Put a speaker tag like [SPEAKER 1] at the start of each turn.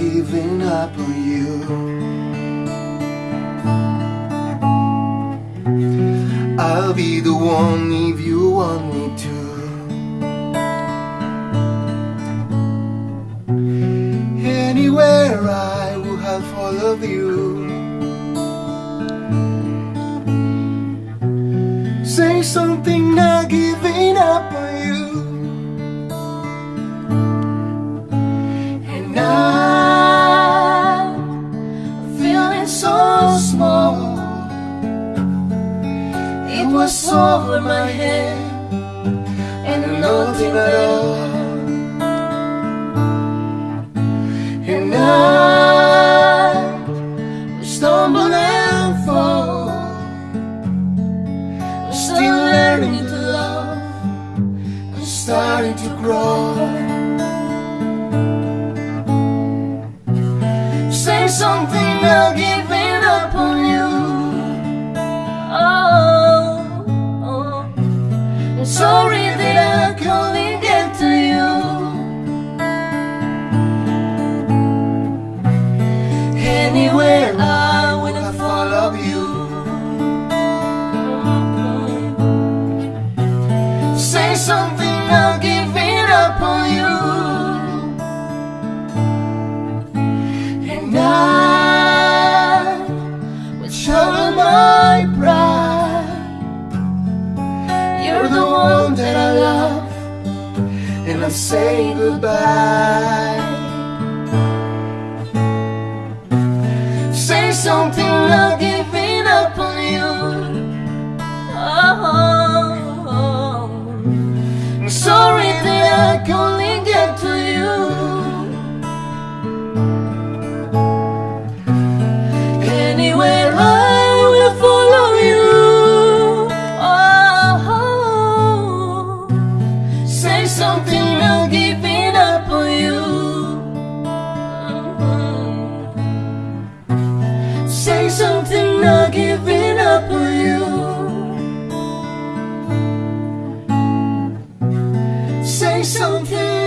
[SPEAKER 1] giving up on you. I'll be the one if you want me to. Anywhere I will have followed you. Say something, not And I'm feeling so small. It was over my head and nothing at all. And I stumble and fall. I'm still learning to love. I'm starting to grow. Something, I'll give up on you. Oh, oh. I'm sorry that I can't get to you. Anywhere I You're the one that I love, and I'm saying goodbye. Say something, I'll give it there's something wrong keeping up on you. Say something, not giving up on you. Say something.